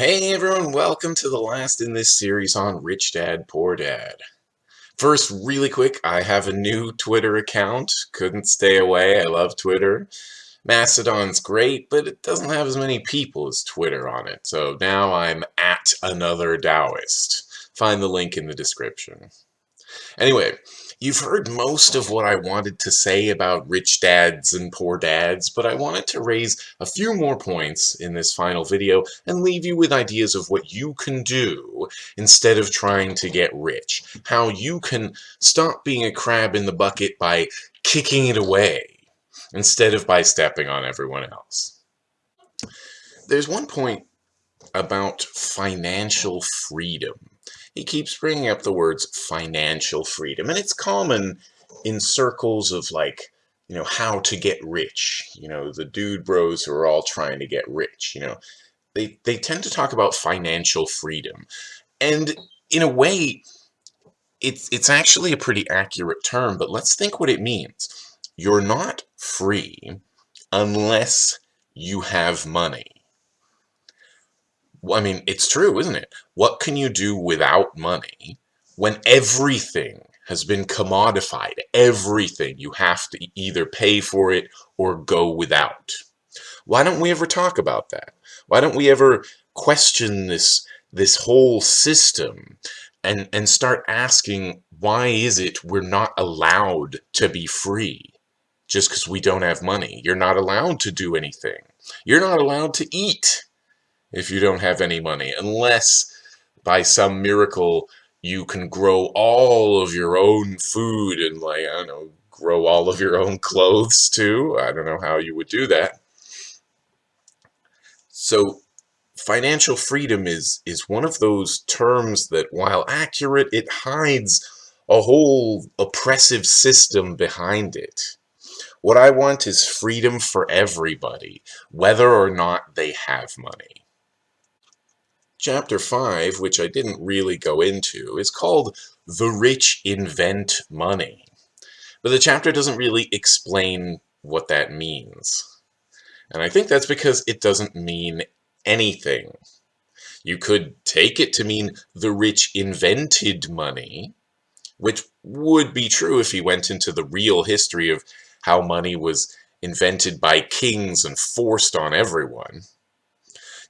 Hey everyone, welcome to the last in this series on Rich Dad Poor Dad. First, really quick, I have a new Twitter account. Couldn't stay away, I love Twitter. Mastodon's great, but it doesn't have as many people as Twitter on it, so now I'm at another Taoist. Find the link in the description. Anyway, You've heard most of what I wanted to say about rich dads and poor dads, but I wanted to raise a few more points in this final video and leave you with ideas of what you can do instead of trying to get rich. How you can stop being a crab in the bucket by kicking it away instead of by stepping on everyone else. There's one point about financial freedom he keeps bringing up the words financial freedom, and it's common in circles of like, you know, how to get rich. You know, the dude bros who are all trying to get rich, you know, they, they tend to talk about financial freedom. And in a way, it's, it's actually a pretty accurate term, but let's think what it means. You're not free unless you have money. I mean, it's true, isn't it? What can you do without money when everything has been commodified? Everything. You have to either pay for it or go without. Why don't we ever talk about that? Why don't we ever question this, this whole system and, and start asking why is it we're not allowed to be free just because we don't have money? You're not allowed to do anything. You're not allowed to eat if you don't have any money, unless by some miracle you can grow all of your own food and like, I don't know, grow all of your own clothes too. I don't know how you would do that. So financial freedom is, is one of those terms that while accurate, it hides a whole oppressive system behind it. What I want is freedom for everybody, whether or not they have money. Chapter 5, which I didn't really go into, is called The Rich Invent Money. But the chapter doesn't really explain what that means. And I think that's because it doesn't mean anything. You could take it to mean the rich invented money, which would be true if he went into the real history of how money was invented by kings and forced on everyone.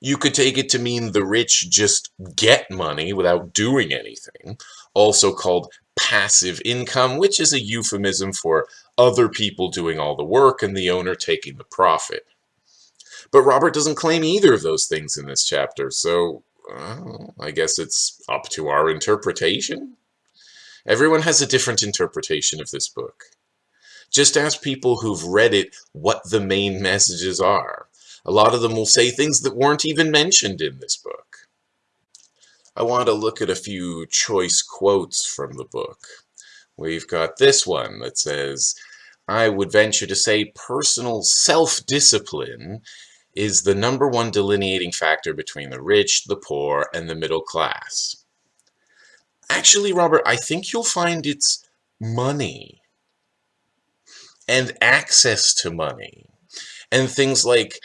You could take it to mean the rich just get money without doing anything, also called passive income, which is a euphemism for other people doing all the work and the owner taking the profit. But Robert doesn't claim either of those things in this chapter, so well, I guess it's up to our interpretation. Everyone has a different interpretation of this book. Just ask people who've read it what the main messages are. A lot of them will say things that weren't even mentioned in this book. I want to look at a few choice quotes from the book. We've got this one that says, I would venture to say personal self-discipline is the number one delineating factor between the rich, the poor, and the middle class. Actually, Robert, I think you'll find it's money and access to money and things like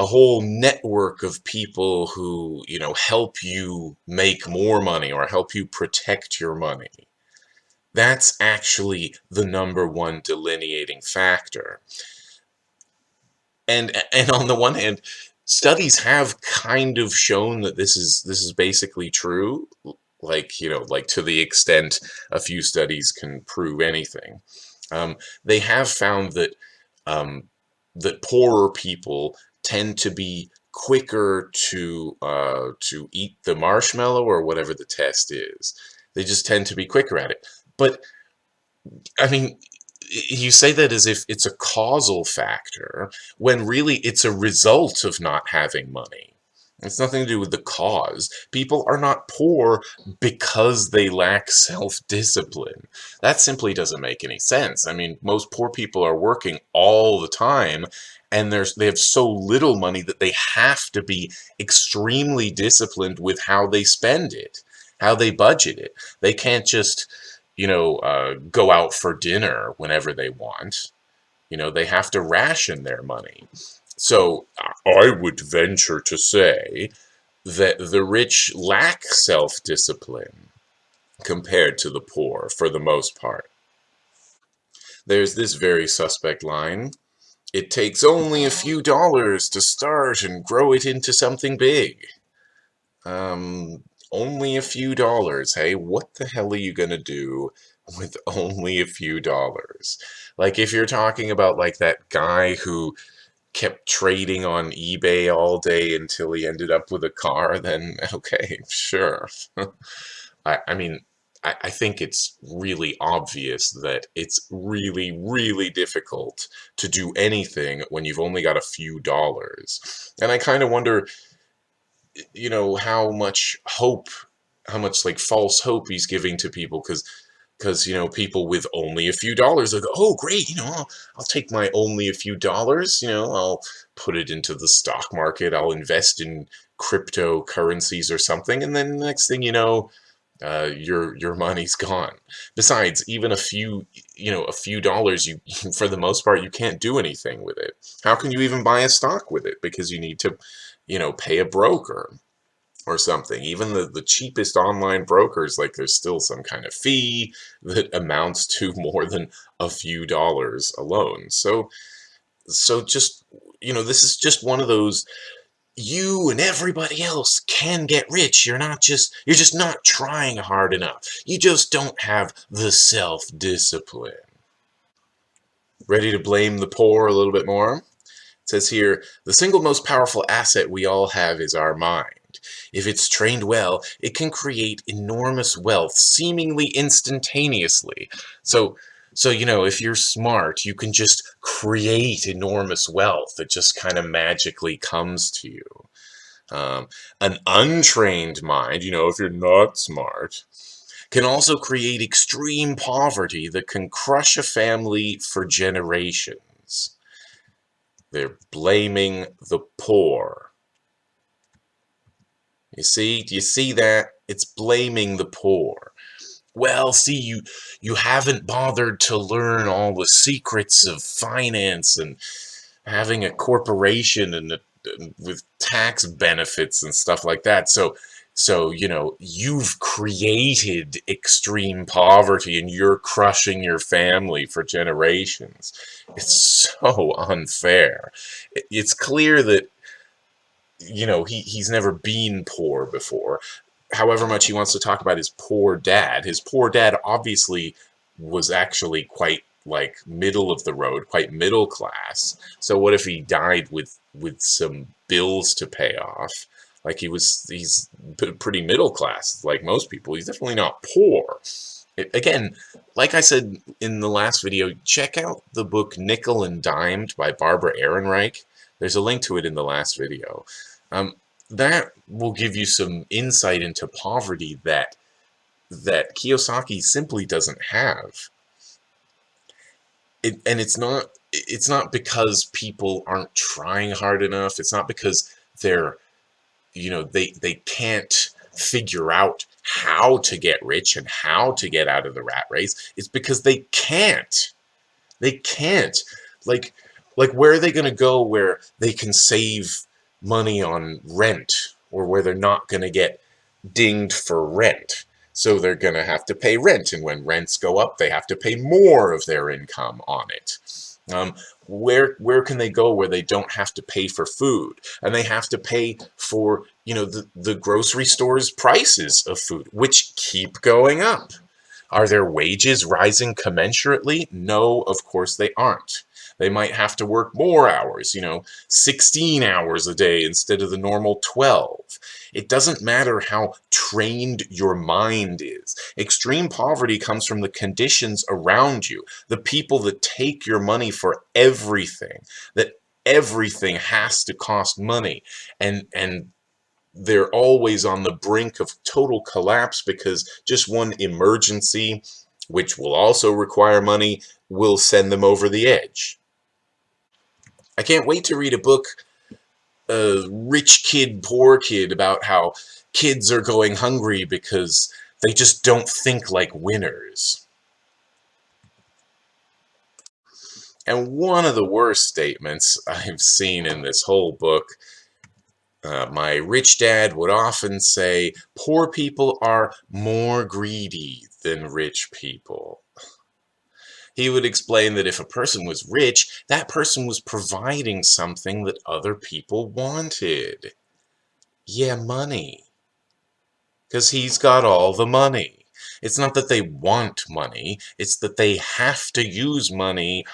a whole network of people who, you know, help you make more money or help you protect your money. That's actually the number one delineating factor. And, and on the one hand, studies have kind of shown that this is this is basically true like you know like to the extent a few studies can prove anything um, they have found that um, that poorer people tend to be quicker to uh, to eat the marshmallow or whatever the test is. They just tend to be quicker at it. But, I mean, you say that as if it's a causal factor, when really it's a result of not having money. It's nothing to do with the cause. People are not poor because they lack self-discipline. That simply doesn't make any sense. I mean, most poor people are working all the time and there's they have so little money that they have to be extremely disciplined with how they spend it, how they budget it. They can't just, you know, uh, go out for dinner whenever they want. You know, they have to ration their money. So I would venture to say that the rich lack self-discipline compared to the poor for the most part. There's this very suspect line. It takes only a few dollars to start and grow it into something big. Um, only a few dollars, hey? What the hell are you gonna do with only a few dollars? Like, if you're talking about, like, that guy who kept trading on eBay all day until he ended up with a car, then okay, sure. I, I mean, I, I think it's really obvious that it's really, really difficult to do anything when you've only got a few dollars. And I kind of wonder, you know, how much hope, how much like false hope he's giving to people because because you know people with only a few dollars they go oh great you know I'll, I'll take my only a few dollars you know I'll put it into the stock market I'll invest in cryptocurrencies or something and then the next thing you know uh, your your money's gone. Besides, even a few, you know, a few dollars, you for the most part, you can't do anything with it. How can you even buy a stock with it? Because you need to, you know, pay a broker or something. Even the, the cheapest online brokers, like there's still some kind of fee that amounts to more than a few dollars alone. So, so just, you know, this is just one of those you and everybody else can get rich. You're not just, you're just not trying hard enough. You just don't have the self-discipline. Ready to blame the poor a little bit more? It says here, the single most powerful asset we all have is our mind. If it's trained well, it can create enormous wealth seemingly instantaneously. So so, you know, if you're smart, you can just create enormous wealth that just kind of magically comes to you. Um, an untrained mind, you know, if you're not smart, can also create extreme poverty that can crush a family for generations. They're blaming the poor. You see, do you see that? It's blaming the poor well, see, you you haven't bothered to learn all the secrets of finance and having a corporation and, uh, a, with tax benefits and stuff like that. So, so you know, you've created extreme poverty and you're crushing your family for generations. It's so unfair. It's clear that you know he he's never been poor before however much he wants to talk about his poor dad, his poor dad obviously was actually quite like middle of the road, quite middle class. So what if he died with with some bills to pay off? Like he was, he's pretty middle class, like most people. He's definitely not poor. It, again, like I said in the last video, check out the book Nickel and Dimed by Barbara Ehrenreich. There's a link to it in the last video. Um, that will give you some insight into poverty that that Kiyosaki simply doesn't have. It, and it's not it's not because people aren't trying hard enough. It's not because they're you know they they can't figure out how to get rich and how to get out of the rat race. It's because they can't. They can't. Like like where are they going to go where they can save money on rent or where they're not going to get dinged for rent. So they're going to have to pay rent, and when rents go up, they have to pay more of their income on it. Um, where where can they go where they don't have to pay for food and they have to pay for you know the, the grocery store's prices of food which keep going up are their wages rising commensurately no of course they aren't they might have to work more hours, you know, 16 hours a day instead of the normal 12. It doesn't matter how trained your mind is. Extreme poverty comes from the conditions around you, the people that take your money for everything, that everything has to cost money. And, and they're always on the brink of total collapse because just one emergency, which will also require money, will send them over the edge. I can't wait to read a book, uh, Rich Kid, Poor Kid, about how kids are going hungry because they just don't think like winners. And one of the worst statements I've seen in this whole book Uh, my rich dad would often say, poor people are more greedy than rich people. He would explain that if a person was rich, that person was providing something that other people wanted. Yeah, money. Because he's got all the money. It's not that they want money, it's that they have to use money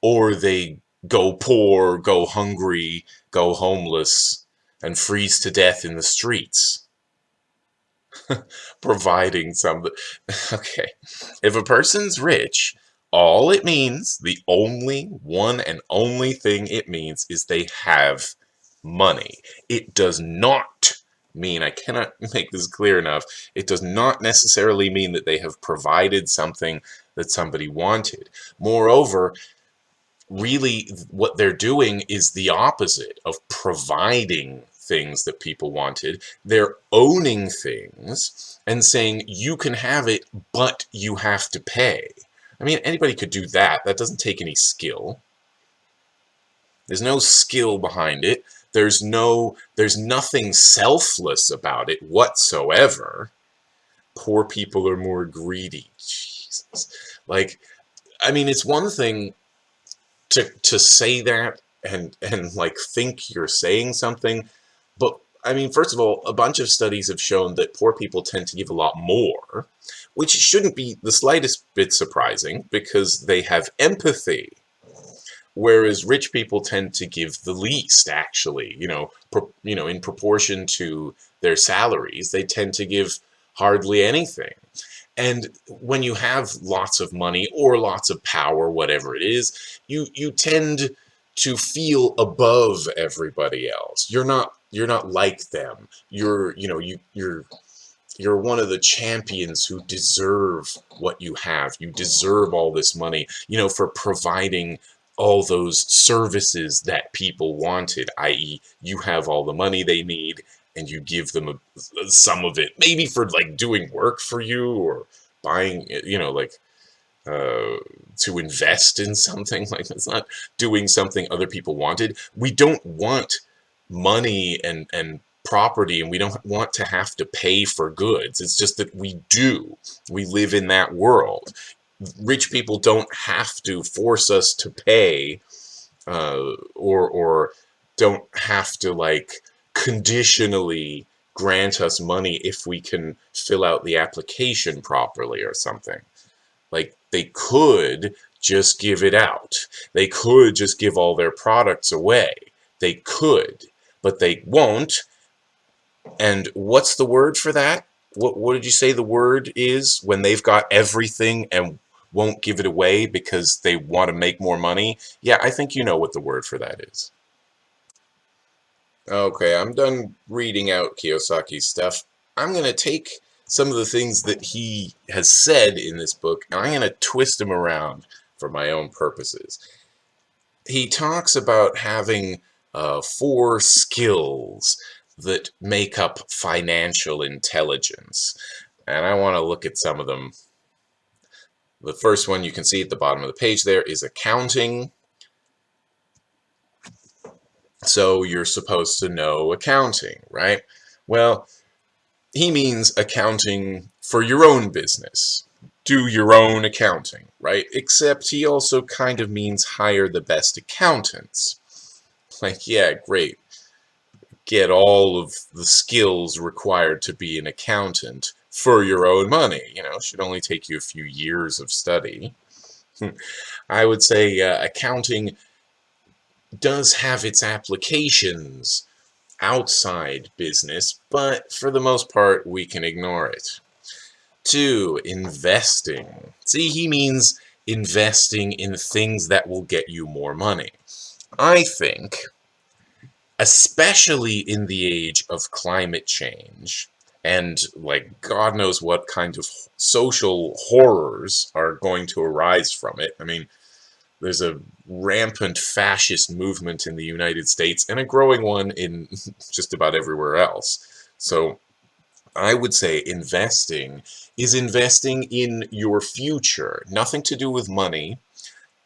or they go poor, go hungry, go homeless, and freeze to death in the streets. Providing something. Okay. If a person's rich, all it means, the only one and only thing it means is they have money. It does not mean, I cannot make this clear enough, it does not necessarily mean that they have provided something that somebody wanted. Moreover, really what they're doing is the opposite of providing things that people wanted. They're owning things and saying, you can have it, but you have to pay. I mean, anybody could do that. That doesn't take any skill. There's no skill behind it. There's no, there's nothing selfless about it whatsoever. Poor people are more greedy. Jesus. Like, I mean, it's one thing to, to say that and, and like think you're saying something, but I mean, first of all, a bunch of studies have shown that poor people tend to give a lot more, which shouldn't be the slightest bit surprising because they have empathy. Whereas rich people tend to give the least, actually, you know, you know, in proportion to their salaries, they tend to give hardly anything. And when you have lots of money or lots of power, whatever it is, you you tend to feel above everybody else. You're not you're not like them. You're, you know, you you're you're one of the champions who deserve what you have. You deserve all this money, you know, for providing all those services that people wanted, i.e. you have all the money they need and you give them a, some of it, maybe for like doing work for you or buying, you know, like uh, to invest in something. Like it's not doing something other people wanted. We don't want money and, and property and we don't want to have to pay for goods. It's just that we do. We live in that world. Rich people don't have to force us to pay uh, or, or don't have to like conditionally grant us money if we can fill out the application properly or something. Like they could just give it out. They could just give all their products away. They could but they won't. And what's the word for that? What, what did you say the word is when they've got everything and won't give it away because they want to make more money? Yeah, I think you know what the word for that is. Okay, I'm done reading out Kiyosaki's stuff. I'm going to take some of the things that he has said in this book and I'm going to twist them around for my own purposes. He talks about having uh, four skills that make up financial intelligence. And I want to look at some of them. The first one you can see at the bottom of the page there is accounting. So you're supposed to know accounting, right? Well, he means accounting for your own business. Do your own accounting, right? Except he also kind of means hire the best accountants. Like, yeah, great. Get all of the skills required to be an accountant for your own money. You know, should only take you a few years of study. I would say uh, accounting does have its applications outside business, but for the most part, we can ignore it. Two, investing. See, he means investing in things that will get you more money. I think, especially in the age of climate change, and like God knows what kind of social horrors are going to arise from it. I mean, there's a rampant fascist movement in the United States and a growing one in just about everywhere else. So I would say investing is investing in your future. Nothing to do with money,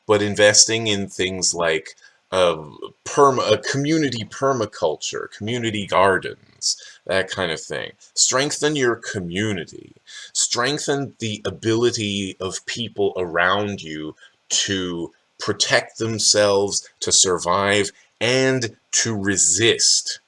but investing in things like uh, perma, a community permaculture, community gardens, that kind of thing. Strengthen your community. Strengthen the ability of people around you to protect themselves, to survive, and to resist.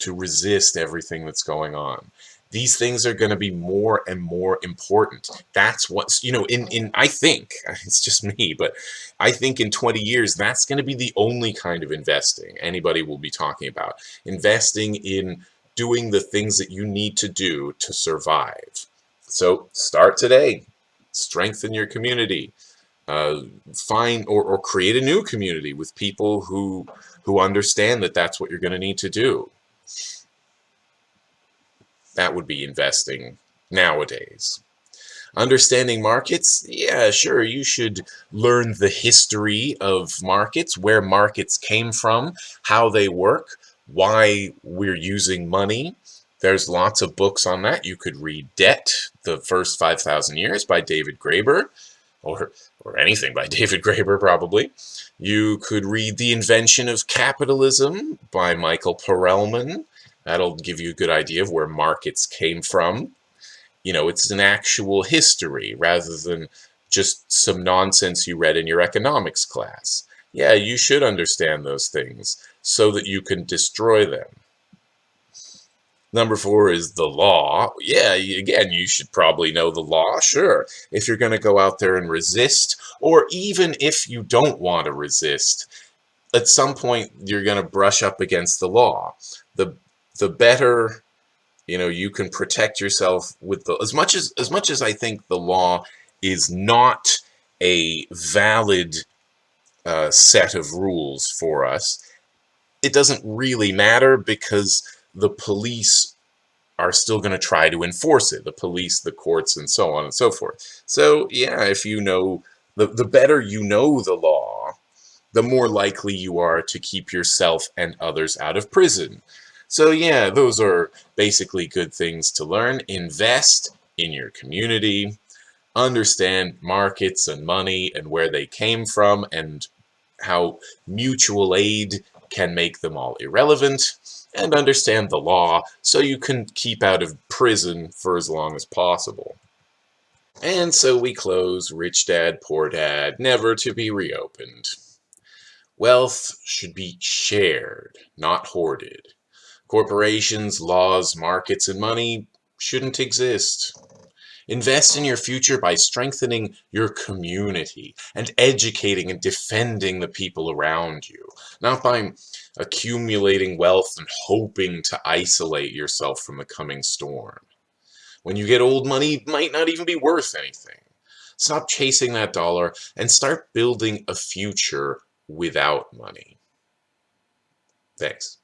To resist everything that's going on these things are going to be more and more important. That's what's, you know, in, in, I think, it's just me, but I think in 20 years, that's going to be the only kind of investing anybody will be talking about. Investing in doing the things that you need to do to survive. So start today. Strengthen your community. Uh, find or, or create a new community with people who who understand that that's what you're going to need to do. That would be investing nowadays. Understanding markets, yeah, sure, you should learn the history of markets, where markets came from, how they work, why we're using money. There's lots of books on that. You could read Debt, The First 5,000 Years by David Graeber, or, or anything by David Graeber, probably. You could read The Invention of Capitalism by Michael Perelman. That'll give you a good idea of where markets came from. You know, it's an actual history rather than just some nonsense you read in your economics class. Yeah, you should understand those things so that you can destroy them. Number four is the law. Yeah, again, you should probably know the law, sure. If you're going to go out there and resist, or even if you don't want to resist, at some point you're going to brush up against the law. The the better you know you can protect yourself with the as much as as much as I think the law is not a valid uh, set of rules for us it doesn't really matter because the police are still going to try to enforce it the police the courts and so on and so forth. So yeah if you know the the better you know the law the more likely you are to keep yourself and others out of prison. So yeah, those are basically good things to learn. Invest in your community, understand markets and money and where they came from and how mutual aid can make them all irrelevant, and understand the law so you can keep out of prison for as long as possible. And so we close Rich Dad, Poor Dad, never to be reopened. Wealth should be shared, not hoarded. Corporations, laws, markets, and money shouldn't exist. Invest in your future by strengthening your community and educating and defending the people around you, not by accumulating wealth and hoping to isolate yourself from the coming storm. When you get old, money might not even be worth anything. Stop chasing that dollar and start building a future without money. Thanks.